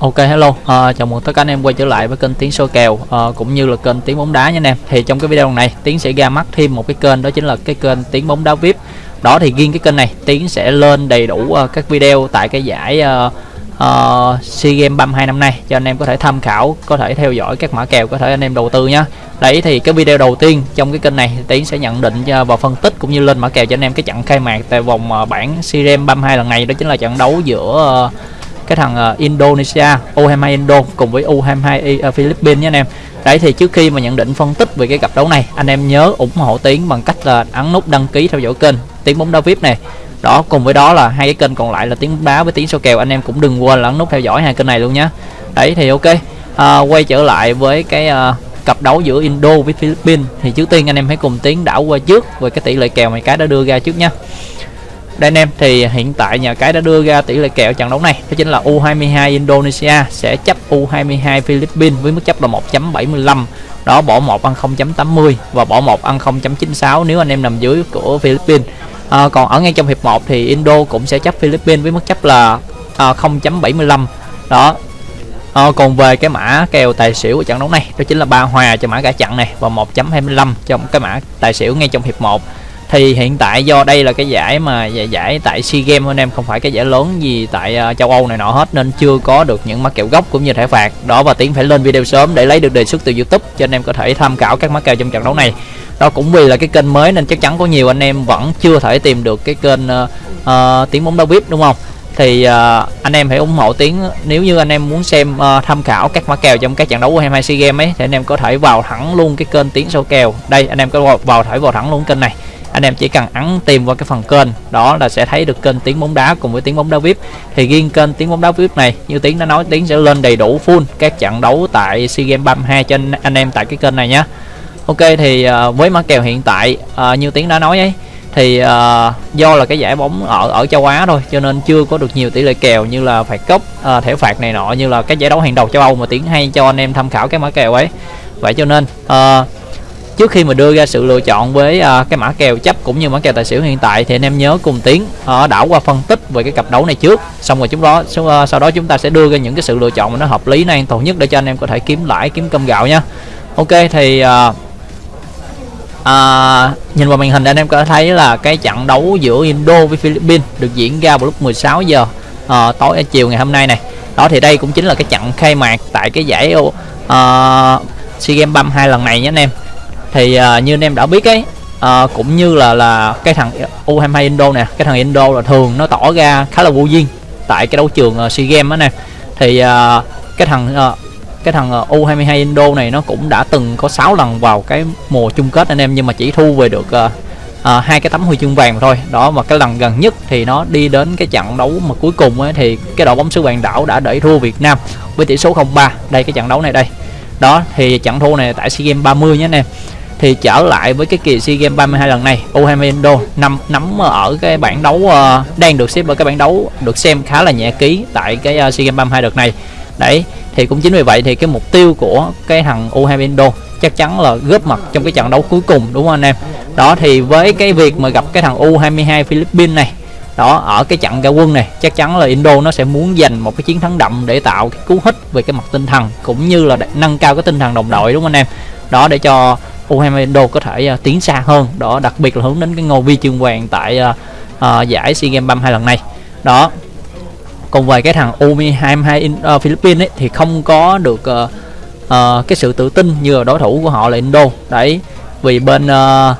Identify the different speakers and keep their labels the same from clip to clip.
Speaker 1: Ok hello, à, chào mừng tất cả anh em quay trở lại với kênh Tiến số kèo à, cũng như là kênh Tiến bóng đá nha anh em. Thì trong cái video này Tiến sẽ ra mắt thêm một cái kênh đó chính là cái kênh Tiến bóng đá VIP. Đó thì riêng cái kênh này Tiến sẽ lên đầy đủ uh, các video tại cái giải uh, uh, SEA Games 32 năm nay cho anh em có thể tham khảo, có thể theo dõi các mã kèo có thể anh em đầu tư nhá. Đấy thì cái video đầu tiên trong cái kênh này Tiến sẽ nhận định và phân tích cũng như lên mã kèo cho anh em cái trận khai mạc tại vòng uh, bảng SEA Games 32 lần này đó chính là trận đấu giữa uh, cái thằng uh, Indonesia U22 Indo cùng với U22 uh, ờ, Philippines nhé anh em. Đấy thì trước khi mà nhận định phân tích về cái cặp đấu này anh em nhớ ủng hộ Tiến bằng cách là ấn nút đăng ký theo dõi kênh Tiến bóng đá VIP này. Đó cùng với đó là hai cái kênh còn lại là tiếng bóng đá với tiếng số kèo. Anh em cũng đừng quên là ấn nút theo dõi hai kênh này luôn nhé đấy thì ok. Uh, quay trở lại với cái uh, cặp đấu giữa Indo với Philippines. Thì trước tiên anh em hãy cùng Tiến đảo qua trước về cái tỷ lệ kèo mà cái đã đưa ra trước nha đây anh em thì hiện tại nhà cái đã đưa ra tỷ lệ kèo trận đấu này đó chính là U22 Indonesia sẽ chấp U22 Philippines với mức chấp là 1.75 đó bỏ 1 ăn 0.80 và bỏ 1 ăn 0.96 nếu anh em nằm dưới của Philippines. À, còn ở ngay trong hiệp 1 thì Indo cũng sẽ chấp Philippines với mức chấp là à, 0.75 đó. À, còn về cái mã kèo tài xỉu của trận đấu này đó chính là ba hòa cho mã cả trận này và 1.25 trong cái mã tài xỉu ngay trong hiệp 1 thì hiện tại do đây là cái giải mà giải, giải tại SEA Games anh em không phải cái giải lớn gì tại uh, châu Âu này nọ hết nên chưa có được những mắc kèo gốc cũng như thẻ phạt. Đó và tiến phải lên video sớm để lấy được đề xuất từ YouTube cho anh em có thể tham khảo các mắc kèo trong trận đấu này. Đó cũng vì là cái kênh mới nên chắc chắn có nhiều anh em vẫn chưa thể tìm được cái kênh ờ, ờ, uh, uh, tiếng bóng đá vip đúng không? Thì uh, anh em hãy ủng hộ tiếng nếu như anh em muốn xem uh, tham khảo các mã kèo trong các trận đấu của hai SEA Games ấy thì anh em có thể vào thẳng luôn cái kênh tiếng sâu kèo. Đây anh em có vào thẳng vào thẳng luôn kênh này anh em chỉ cần ấn tìm vào cái phần kênh đó là sẽ thấy được kênh tiếng bóng đá cùng với tiếng bóng đá vip. Thì riêng kênh tiếng bóng đá vip này như tiếng đã nói tiếng sẽ lên đầy đủ full các trận đấu tại sea games 32 cho anh, em tại cái kênh này nhé. Ok thì uh, với mã kèo hiện tại uh, như tiếng đã nói ấy thì uh, do là cái giải bóng ở ở châu Á thôi cho nên chưa có được nhiều tỷ lệ kèo như là phạt cốc uh, thẻ phạt này nọ như là cái giải đấu hàng đầu châu Âu mà tiếng hay cho anh em tham khảo cái mã kèo ấy. Vậy cho nên uh, trước khi mà đưa ra sự lựa chọn với uh, cái mã kèo chấp cũng như mã kèo tài xỉu hiện tại thì anh em nhớ cùng tiến uh, đảo qua phân tích về cái cặp đấu này trước. Xong rồi chúng đó uh, sau đó chúng ta sẽ đưa ra những cái sự lựa chọn mà nó hợp lý nó an toàn nhất để cho anh em có thể kiếm lãi kiếm cơm gạo nha. Ok thì uh, À, nhìn vào màn hình anh em có thấy là cái trận đấu giữa Indo với Philippines được diễn ra vào lúc 16 giờ à, tối chiều ngày hôm nay này. Đó thì đây cũng chính là cái trận khai mạc tại cái giải uh, SEA Games 32 lần này nhé anh em thì uh, như anh em đã biết ấy uh, cũng như là là cái thằng U22 Indo nè cái thằng Indo là thường nó tỏ ra khá là vô duyên tại cái đấu trường uh, SEA Games đó nè. Thì uh, cái thằng uh, cái thằng U22 Indo này nó cũng đã từng có 6 lần vào cái mùa chung kết anh em nhưng mà chỉ thu về được uh, uh, hai cái tấm huy chương vàng thôi. Đó mà cái lần gần nhất thì nó đi đến cái trận đấu mà cuối cùng ấy, thì cái đội bóng xứ vàng đảo đã đẩy thua Việt Nam với tỷ số 0-3 đây cái trận đấu này đây. Đó thì trận thua này tại SEA Games 30 nhé anh em thì trở lại với cái kỳ SEA Games 32 lần này. U20 Indo nằm nắm ở cái bảng đấu uh, đang được xếp ở cái bảng đấu được xem khá là nhẹ ký tại cái uh, SEA Games 32 đợt này. Đấy thì cũng chính vì vậy thì cái mục tiêu của cái thằng U20 Indo chắc chắn là góp mặt trong cái trận đấu cuối cùng đúng không anh em? Đó thì với cái việc mà gặp cái thằng U22 Philippines này đó ở cái trận ra quân này chắc chắn là Indo nó sẽ muốn giành một cái chiến thắng đậm để tạo cái cú hích về cái mặt tinh thần cũng như là nâng cao cái tinh thần đồng đội đúng không anh em? Đó để cho U20 Indo có thể uh, tiến xa hơn. Đó đặc biệt là hướng đến cái ngôi vi chương vàng tại uh, uh, giải SEA Games 32 lần này. Đó còn về cái thằng U22 in, uh, Philippines ấy, thì không có được uh, uh, cái sự tự tin như là đối thủ của họ là Indo. Đấy vì bên uh,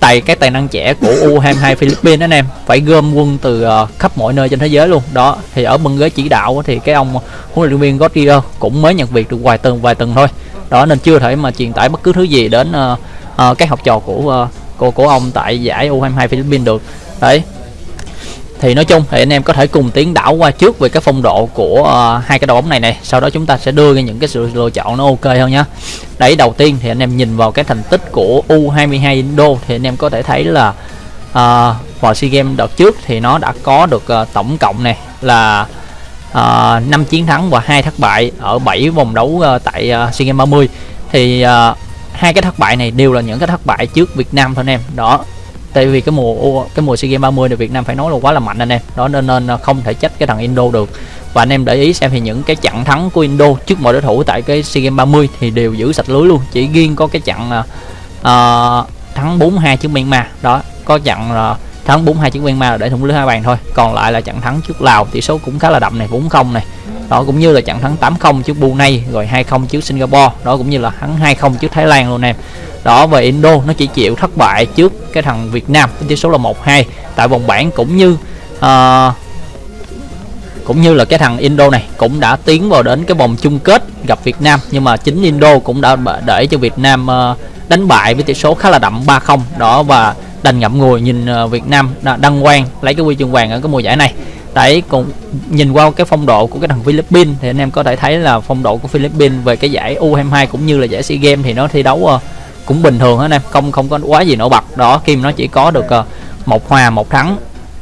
Speaker 1: tài cái tài năng trẻ của U22 Philippines anh em phải gom quân từ uh, khắp mọi nơi trên thế giới luôn. Đó thì ở bên ghế chỉ đạo thì cái ông huấn luyện viên Godrier cũng mới nhận việc được vài tuần vài tuần thôi đó nên chưa thể mà truyền tải bất cứ thứ gì đến ờ, ờ, uh, uh, các học trò của ờ, uh, của của ông tại giải U22 Philippines được. Đấy. Thì nói chung thì anh em có thể cùng tiến đảo qua trước về cái phong độ của uh, hai cái đội bóng này này sau đó chúng ta sẽ đưa ra những cái sự lựa chọn nó ok hơn nhá. Đấy đầu tiên thì anh em nhìn vào cái thành tích của U22 Indo thì anh em có thể thấy là uh, vào SEA Games đợt trước thì nó đã có được uh, tổng cộng này là Ờ, uh, 5 chiến thắng và hai thất bại ở 7 vòng đấu uh, tại uh, SEA Games 30 thì uh, hai cái thất bại này đều là những cái thất bại trước Việt Nam thôi anh em. Đó tại vì cái mùa cái mùa SEA Games 30 thì Việt Nam phải nói là quá là mạnh anh em. Đó nên nên không thể trách cái thằng Indo được. Và anh em để ý xem thì những cái trận thắng của Indo trước mọi đối thủ tại cái SEA Games 30 thì đều giữ sạch lưới luôn. Chỉ riêng có cái trận uh, thắng 4-2 trước Myanmar. Đó có trận uh, thắng 4-2 trước Myanmar là để thủng lưới hai bàn thôi. Còn lại là trận thắng trước Lào tỷ số cũng khá là đậm này 4-0 này. Đó cũng như là trận thắng 8-0 trước Brunei rồi 2-0 trước Singapore. Đó cũng như là thắng 2-0 trước Thái Lan luôn em đó về Indo nó chỉ chịu thất bại trước cái thằng Việt Nam với tỷ số là 1-2 tại vòng bảng cũng như uh, cũng như là cái thằng Indo này cũng đã tiến vào đến cái vòng chung kết gặp Việt Nam. Nhưng mà chính Indo cũng đã để cho Việt Nam uh, đánh bại với tỷ số khá là đậm 3-0 đó và đành ngậm ngùi nhìn ờ, Việt Nam đăng quang lấy cái huy chương vàng ở cái mùa giải này. Đấy cũng nhìn qua cái phong độ của cái thằng Philippines thì anh em có thể thấy là phong độ của Philippines về cái giải U22 cũng như là giải SEA Games thì nó thi đấu ờ, cũng bình thường hết anh em không không có quá gì nổi bật. Đó Kim nó chỉ có được ờ, một hòa một thắng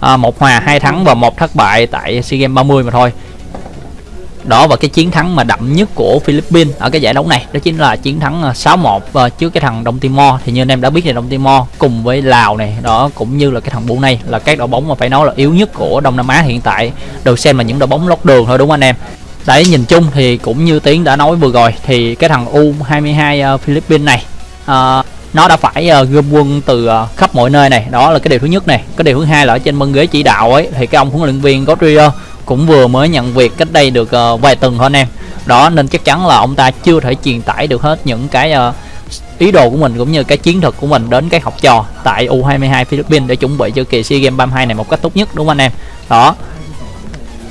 Speaker 1: à, một hòa hai thắng và một thất bại tại SEA Games 30 mà thôi đó và cái chiến thắng mà đậm nhất của Philippines ở cái giải đấu này đó chính là chiến thắng à, 6-1 trước cái thằng Đông Timor. Thì như anh em đã biết thì Đông Timor cùng với Lào này đó cũng như là cái thằng Brunei là các đội bóng mà phải nói là yếu nhất của Đông Nam Á hiện tại. Được xem là những đội bóng lót đường thôi đúng không anh em? Đấy nhìn chung thì cũng như Tiến đã nói vừa rồi thì cái thằng U22 uh, à, Philippines này uh, nó đã phải uh, gom quân từ uh, khắp mọi nơi này. Đó là cái điều thứ nhất này. Cái điều thứ hai là ở trên băng ghế chỉ đạo ấy thì cái ông huấn luyện viên Godrier cũng vừa mới nhận việc cách đây được uh, vài tuần thôi anh em. Đó nên chắc chắn là ông ta chưa thể truyền tải được hết những cái uh, ý đồ của mình cũng như cái chiến thuật của mình đến cái học trò tại U22 Philippines để chuẩn bị cho kỳ SEA Games 32 này một cách tốt nhất đúng không anh em? Đó.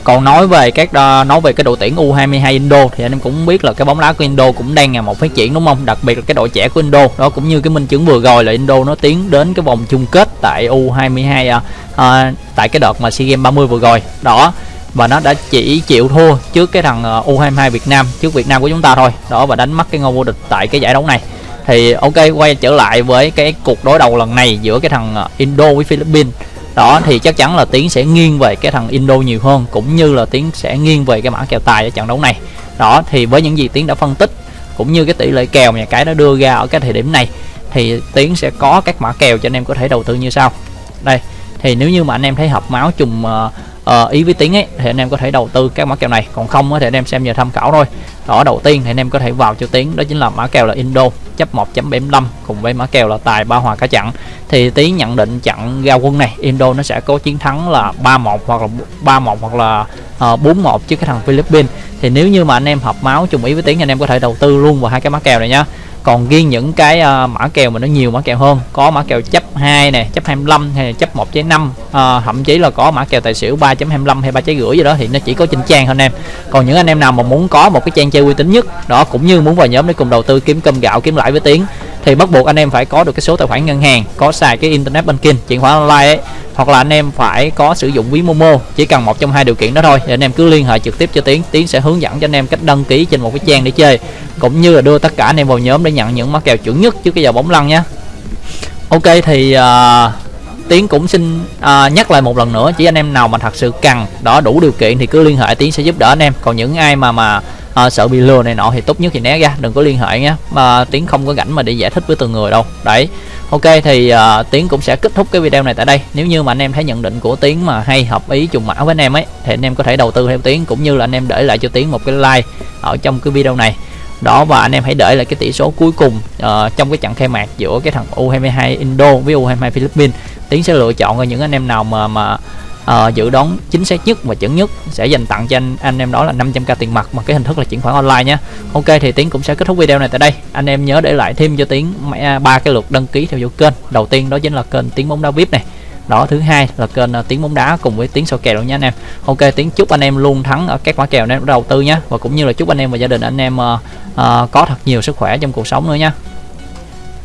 Speaker 1: Còn nói về các uh, nói về cái đội tuyển U22 Indo thì anh em cũng biết là cái bóng đá của Indo cũng đang ngày một phát triển đúng không? Đặc biệt là cái đội trẻ của Indo. Đó cũng như cái minh chứng vừa rồi là Indo nó tiến đến cái vòng chung kết tại U22 uh, uh, tại cái đợt mà SEA Games 30 vừa rồi. Đó và nó đã chỉ chịu thua trước cái thằng ờ, U22 Việt Nam trước Việt Nam của chúng ta thôi. Đó và đánh mất cái ngôi vô địch tại cái giải đấu này. Thì ok quay trở lại với cái cuộc đối đầu lần này giữa cái thằng ờ, Indo với Philippines. Đó thì chắc chắn là tiến sẽ nghiêng về cái thằng Indo nhiều hơn cũng như là tiến sẽ nghiêng về cái mã kèo tài ở trận đấu này. Đó thì với những gì tiến đã phân tích cũng như cái tỷ lệ kèo nhà cái nó đưa ra ở cái thời điểm này thì tiến sẽ có các mã kèo cho anh em có thể đầu tư như sau. Đây thì nếu như mà anh em thấy hợp máu trùng uh, uh, ý với tính ấy thì anh em có thể đầu tư các mã kèo này. Còn không thì anh em xem nhờ tham khảo thôi. Đó đầu tiên thì anh em có thể vào cho tiếng đó chính là mã kèo là Indo chấp 1.75 cùng với mã kèo là tài ba hòa cả trận thì tí nhận định trận ra quân này Indo nó sẽ có chiến thắng là 3-1 hoặc là 3-1 hoặc là uh, ờ, 4-1 trước cái thằng Philippines. Thì nếu như mà anh em hợp máu trùng ý với tiếng anh em có thể đầu tư luôn vào hai cái mã kèo này nhá còn riêng những cái uh, mã kèo mà nó nhiều mã kèo hơn có mã kèo chấp 2 nè chấp 25 hay là chấp 1.5 uh, ờ, thậm chí là có mã kèo tài xỉu 3.25 hay 3 trái rưỡi gì đó thì nó chỉ có trên trang thôi anh em. Còn những anh em nào mà muốn có một cái trang chơi uy tín nhất đó cũng như muốn vào nhóm để cùng đầu tư kiếm cơm gạo kiếm lãi với tiếng thì bắt buộc anh em phải có được cái số tài khoản ngân hàng có xài cái internet banking chuyển khoản online ấy. Hoặc là anh em phải có sử dụng ví Momo chỉ cần một trong hai điều kiện đó thôi thì anh em cứ liên hệ trực tiếp cho Tiến. Tiến sẽ hướng dẫn cho anh em cách đăng ký trên một cái trang để chơi cũng như là đưa tất cả anh em vào nhóm để nhận những mã kèo chuẩn nhất trước cái giờ bóng lăn nhé Ok thì uh, Tiến cũng xin uh, nhắc lại một lần nữa chỉ anh em nào mà thật sự cần đó đủ điều kiện thì cứ liên hệ Tiến sẽ giúp đỡ anh em. Còn những ai mà mà à, sợ bị lừa này nọ thì tốt nhất thì né ra đừng có liên hệ nhé. Mà Tiến không có rảnh mà để giải thích với từng người đâu. Đấy. Ok thì uh, Tiến cũng sẽ kết thúc cái video này tại đây. Nếu như mà anh em thấy nhận định của Tiến mà hay hợp ý trùng mã với anh em ấy Thì anh em có thể đầu tư theo Tiến Cũng như là anh em để lại cho Tiến một cái like Ở trong cái video này. Đó và anh em hãy để lại cái tỷ số cuối cùng uh, trong cái trận khai mạc giữa cái thằng U22 Indo với U22 Philippines. Tiến sẽ lựa chọn những anh em nào mà mà uh, dự đoán chính xác nhất và chuẩn nhất sẽ dành tặng cho anh. Anh em đó là 500k tiền mặt mà cái hình thức là chuyển khoản online nhé ok thì tiến cũng sẽ kết thúc video này tại đây. Anh em nhớ để lại thêm cho tiến à, ba cái lượt đăng ký theo dõi kênh. Đầu tiên đó chính là kênh tiếng bóng đá vip này. Đó thứ hai là kênh à, tiếng bóng đá cùng với tiếng soi kèo luôn nha anh em. Ok tiếng chúc anh em luôn thắng ở các mã kèo anh em đầu tư nhé và cũng như là chúc anh em và gia đình anh em uh, uh, có thật nhiều sức khỏe trong cuộc sống nữa nha